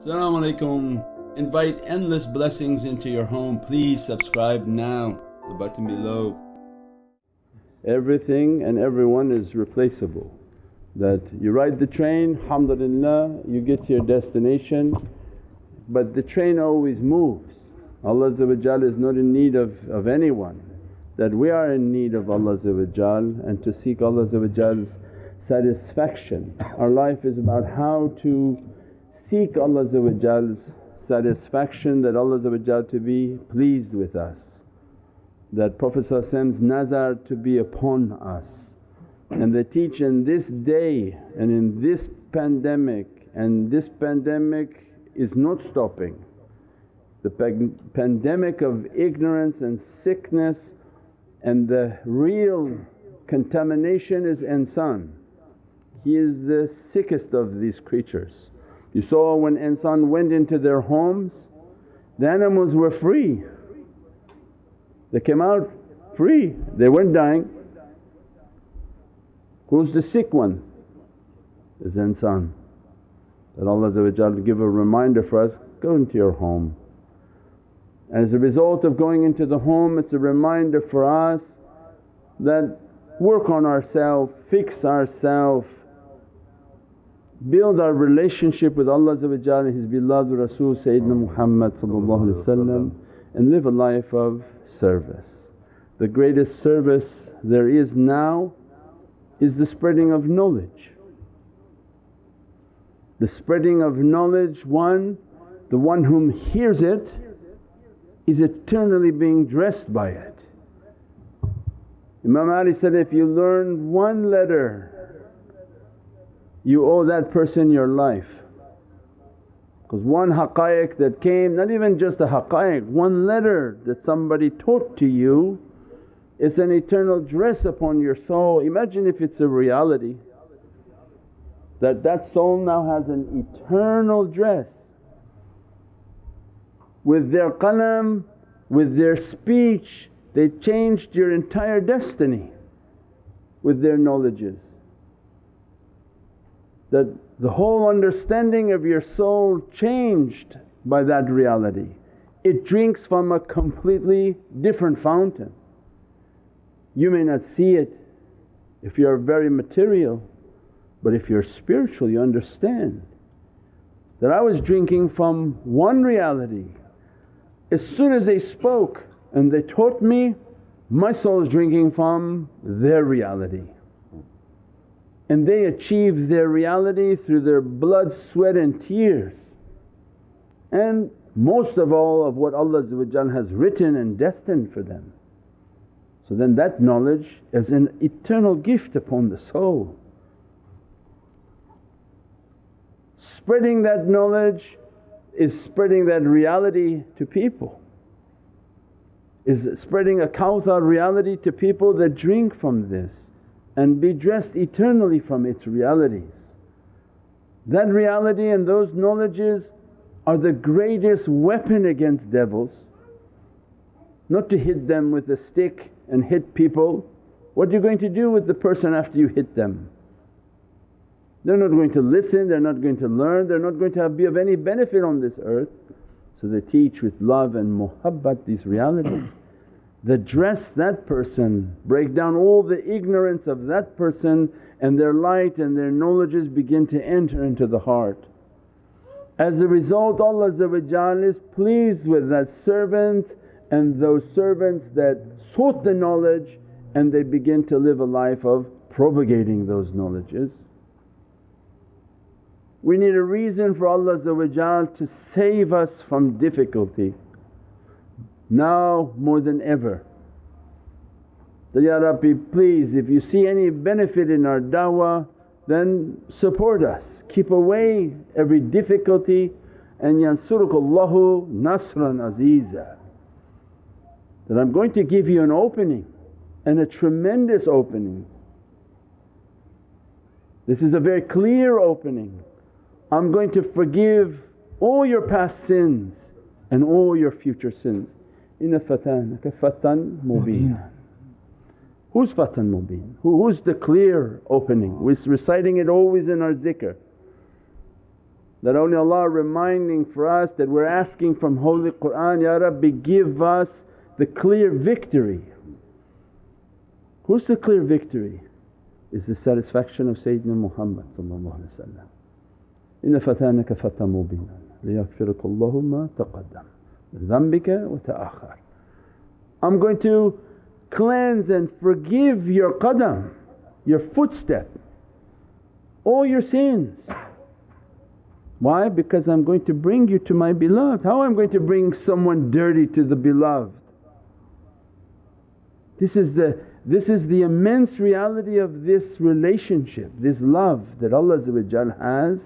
Assalamu alaikum. Invite endless blessings into your home. Please subscribe now, the button below. Everything and everyone is replaceable. That you ride the train, alhamdulillah, you get to your destination, but the train always moves. Allah is not in need of, of anyone. That we are in need of Allah and to seek Allah's satisfaction. Our life is about how to seek Allah's satisfaction that Allah to be pleased with us. That Prophet's nazar to be upon us. And they teach in this day and in this pandemic and this pandemic is not stopping. The pandemic of ignorance and sickness and the real contamination is insan. He is the sickest of these creatures. You saw when insan went into their homes, the animals were free. They came out free, they weren't dying. Who's the sick one? Is insan. That Allah give a reminder for us, go into your home. And As a result of going into the home it's a reminder for us that work on ourselves, fix ourselves, build our relationship with Allah and His beloved Rasul Sayyidina Muhammad and live a life of service. The greatest service there is now is the spreading of knowledge. The spreading of knowledge, one, the one whom hears it is eternally being dressed by it. Imam Ali said, if you learn one letter you owe that person your life. Because one haqqaiq that came, not even just a haqqaiq, one letter that somebody taught to you it's an eternal dress upon your soul. Imagine if it's a reality that that soul now has an eternal dress. With their qalam, with their speech they changed your entire destiny with their knowledges that the whole understanding of your soul changed by that reality. It drinks from a completely different fountain. You may not see it if you're very material but if you're spiritual you understand that I was drinking from one reality. As soon as they spoke and they taught me, my soul is drinking from their reality and they achieve their reality through their blood, sweat and tears. And most of all of what Allah has written and destined for them. So then that knowledge is an eternal gift upon the soul. Spreading that knowledge is spreading that reality to people, is spreading a kawthar reality to people that drink from this and be dressed eternally from its realities. That reality and those knowledges are the greatest weapon against devils. Not to hit them with a stick and hit people, what are you going to do with the person after you hit them? They're not going to listen, they're not going to learn, they're not going to be of any benefit on this earth. So they teach with love and muhabbat these realities that dress that person, break down all the ignorance of that person and their light and their knowledges begin to enter into the heart. As a result Allah is pleased with that servant and those servants that sought the knowledge and they begin to live a life of propagating those knowledges. We need a reason for Allah to save us from difficulty now more than ever. That, Ya Rabbi please if you see any benefit in our da'wah then support us, keep away every difficulty and yansurukallahu nasran aziza. That I'm going to give you an opening and a tremendous opening. This is a very clear opening. I'm going to forgive all your past sins and all your future sins. Inna fatanaka fatan mubin. Who's fatan mubin? who's the clear opening? We're reciting it always in our zikr. That only Allah reminding for us that we're asking from Holy Qur'an, Ya Rabbi give us the clear victory. Who's the clear victory? Is the satisfaction of Sayyidina Muhammad Inna fatanaka fata mubina liyaghfiraka Allahu ma taqaddam min dhanbika wa ta'akhar. I'm going to cleanse and forgive your qadam, your footstep, all your sins. Why? Because I'm going to bring you to my beloved. How am I going to bring someone dirty to the beloved? This is the, this is the immense reality of this relationship, this love that Allah has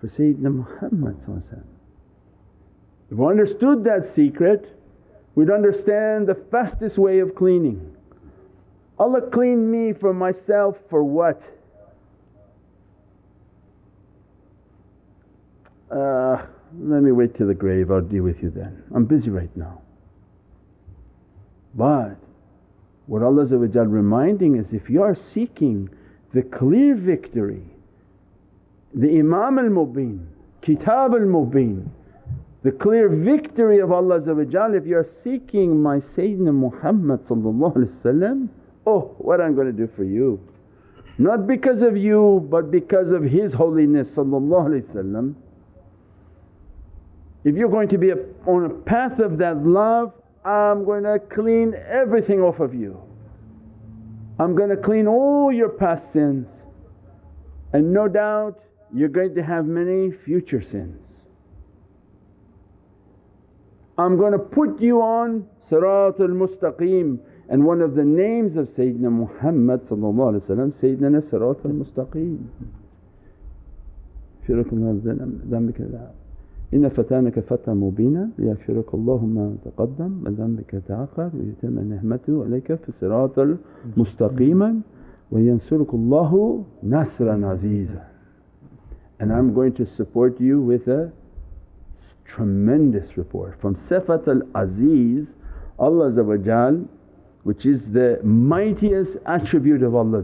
for Sayyidina Muhammad If we understood that secret we'd understand the fastest way of cleaning. Allah cleaned me from myself for what? Uh, let me wait till the grave, I'll deal with you then. I'm busy right now. But what Allah reminding is if you are seeking the clear victory, the Imam al-Mubin, Kitab al-Mubin, the clear victory of Allah if you are seeking my Sayyidina Muhammad oh what I'm going to do for you. Not because of you but because of His holiness if you're going to be on a path of that love, I'm going to clean everything off of you. I'm going to clean all your past sins and no doubt you're going to have many future sins. I'm going to put you on Siratul Mustaqim and one of the names of Sayyidina Muhammad Sayyidina Siratul Mustaqim. إن فتانك فتى مبينا ليغفرك الله ما تقدم من ذنبك تأخر ويتم نعمته عليك في الصراط المستقيما وينصرك الله نصرا عزيزا and I'm going to support you with a tremendous report. From Sifat al-Aziz Allah which is the mightiest attribute of Allah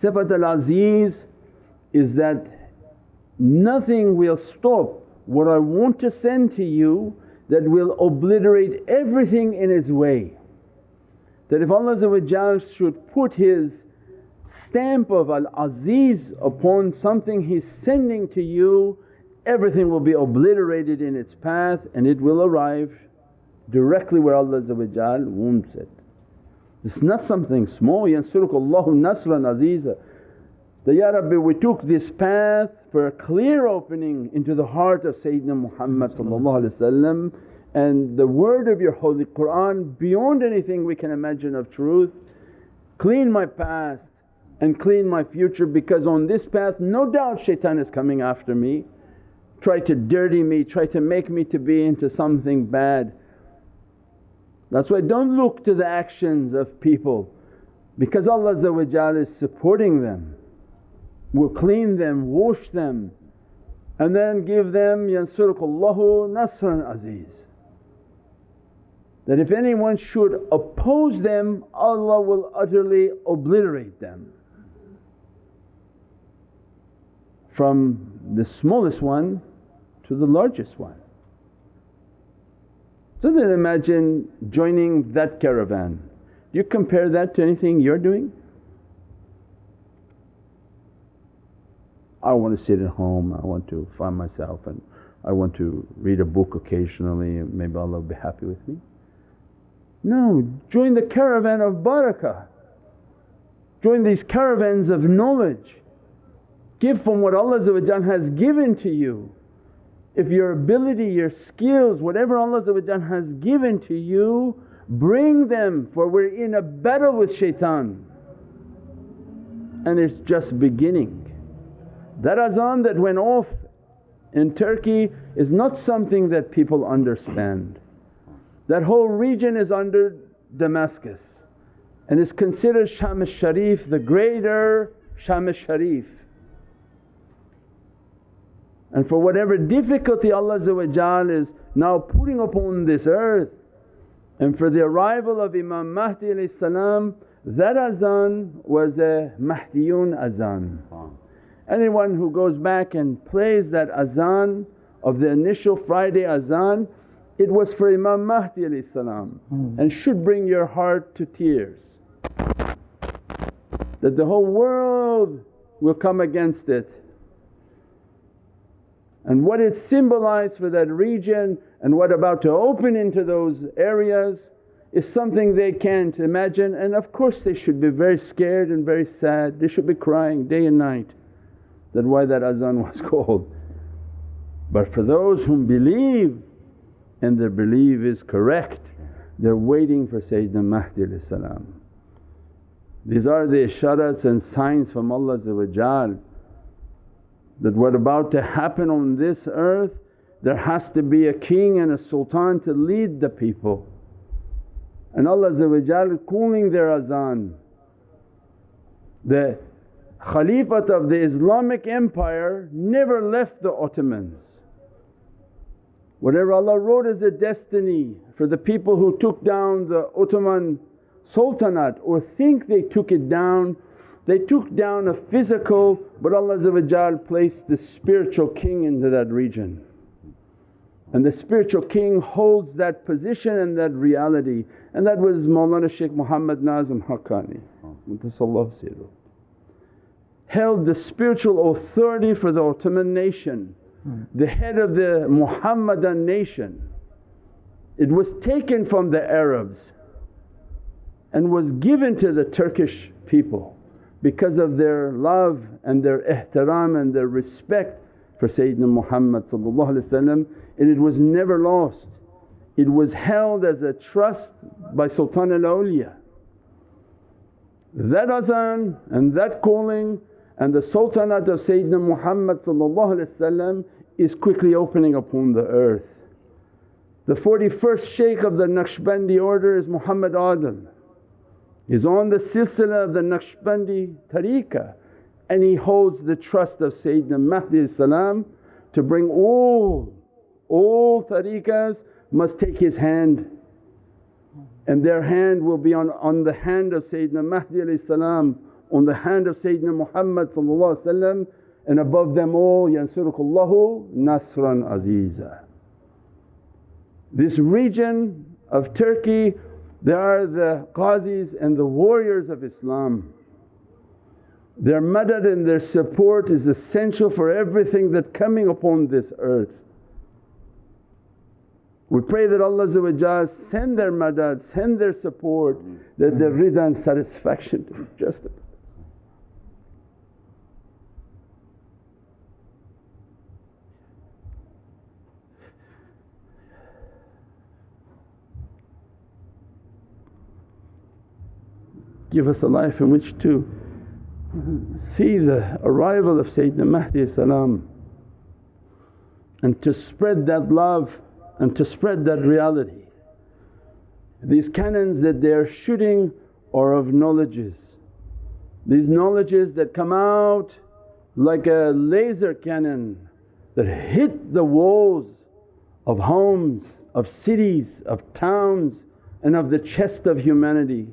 Sifat al-Aziz is that nothing will stop what I want to send to you that will obliterate everything in its way. That if Allah should put His stamp of Al-Aziz upon something He's sending to you, everything will be obliterated in its path and it will arrive directly where Allah wants it. It's not something small, yansurukallahu nasran aziza. That, Ya Rabbi we took this path for a clear opening into the heart of Sayyidina Muhammad and the word of your holy Qur'an beyond anything we can imagine of truth. Clean my past and clean my future because on this path no doubt shaitan is coming after me, try to dirty me, try to make me to be into something bad. That's why don't look to the actions of people because Allah is supporting them will clean them, wash them and then give them yansurukallahu nasran aziz. That if anyone should oppose them Allah will utterly obliterate them. From the smallest one to the largest one. So then imagine joining that caravan. Do you compare that to anything you're doing? I want to sit at home, I want to find myself and I want to read a book occasionally maybe Allah will be happy with me. No, join the caravan of barakah, join these caravans of knowledge. Give from what Allah has given to you. If your ability, your skills, whatever Allah has given to you, bring them for we're in a battle with shaitan and it's just beginning. That azan that went off in Turkey is not something that people understand. That whole region is under Damascus and is considered Sham al-Sharif, the greater Sham al-Sharif. And for whatever difficulty Allah is now putting upon this earth and for the arrival of Imam Mahdi salam, that azan was a Mahdiyun azan Anyone who goes back and plays that azan of the initial Friday azan, it was for Imam Mahdi mm. and should bring your heart to tears. That the whole world will come against it. And what it symbolized for that region and what about to open into those areas is something they can't imagine. And of course they should be very scared and very sad, they should be crying day and night that why that azan was called. But for those whom believe and their belief is correct, they're waiting for Sayyidina Mahdi These are the isharats and signs from Allah that what about to happen on this earth there has to be a king and a sultan to lead the people. And Allah calling their azan. The Khalifat of the Islamic empire never left the Ottomans. Whatever Allah wrote as a destiny for the people who took down the Ottoman Sultanate or think they took it down, they took down a physical but Allah placed the spiritual king into that region. And the spiritual king holds that position and that reality and that was Mawlana Shaykh Muhammad Nazim Haqqani held the spiritual authority for the Ottoman nation, hmm. the head of the Muhammadan nation. It was taken from the Arabs and was given to the Turkish people because of their love and their ihtiram and their respect for Sayyidina Muhammad and it was never lost. It was held as a trust by Sultan al-Awliya. That azan and that calling and the sultanate of Sayyidina Muhammad is quickly opening upon the earth. The 41st shaykh of the Naqshbandi order is Muhammad Adil. He's on the silsila of the Naqshbandi tariqah and he holds the trust of Sayyidina Mahdi to bring all, all tariqahs must take his hand and their hand will be on, on the hand of Sayyidina Mahdi on the hand of Sayyidina Muhammad and above them all yansurukullahu nasran aziza. This region of Turkey they are the ghazis and the warriors of Islam. Their madad and their support is essential for everything that coming upon this earth. We pray that Allah send their madad, send their support that their rida and satisfaction to be justified. Give us a life in which to see the arrival of Sayyidina Mahdi and to spread that love and to spread that reality. These cannons that they are shooting are of knowledges. These knowledges that come out like a laser cannon that hit the walls of homes, of cities, of towns and of the chest of humanity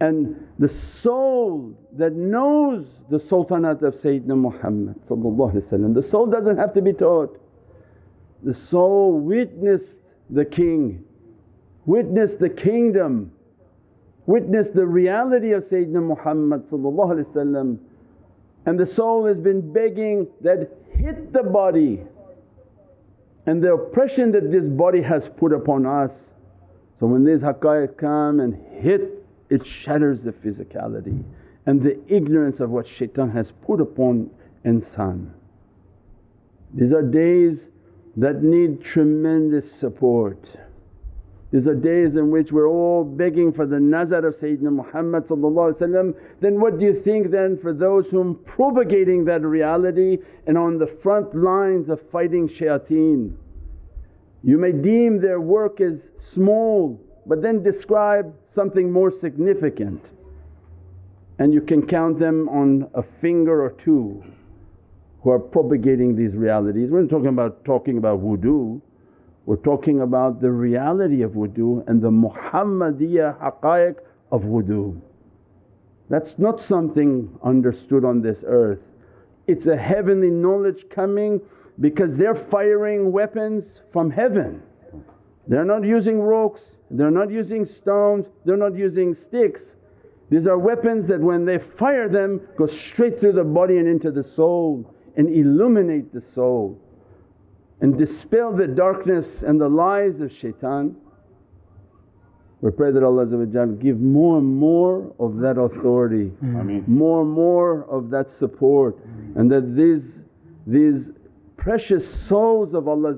and the soul that knows the sultanate of Sayyidina Muhammad the soul doesn't have to be taught. The soul witnessed the king, witnessed the kingdom, witnessed the reality of Sayyidina Muhammad and the soul has been begging that hit the body and the oppression that this body has put upon us. So when these haqqaiq come and hit it shatters the physicality and the ignorance of what shaitan has put upon insan. These are days that need tremendous support. These are days in which we're all begging for the nazar of Sayyidina Muhammad then what do you think then for those whom propagating that reality and on the front lines of fighting shayateen. You may deem their work as small but then describe something more significant and you can count them on a finger or two who are propagating these realities. We're not talking about talking about wudu, we're talking about the reality of wudu and the Muhammadiyya haqqaiq of wudu. That's not something understood on this earth. it's a heavenly knowledge coming because they're firing weapons from heaven. They're not using rocks, they're not using stones, they're not using sticks. These are weapons that when they fire them go straight through the body and into the soul and illuminate the soul and dispel the darkness and the lies of shaitan. We pray that Allah give more and more of that authority, Ameen. more and more of that support and that these, these precious souls of Allah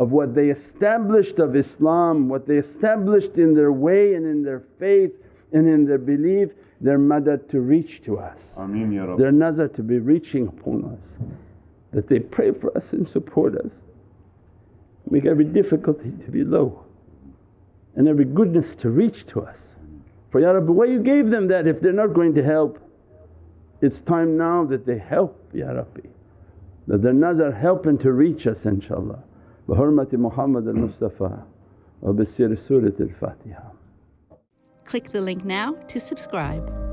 of what they established of Islam, what they established in their way and in their faith and in their belief, their madad to reach to us. Ameen Ya Their nazar to be reaching upon us, that they pray for us and support us. Make every difficulty to be low and every goodness to reach to us. For Ya Rabbi why you gave them that if they're not going to help? It's time now that they help Ya Rabbi, that their nazar helping to reach us inshaAllah. Hurmati Muhammad al-Mustafa bi Surat al-Fatiha. Click the link now to subscribe.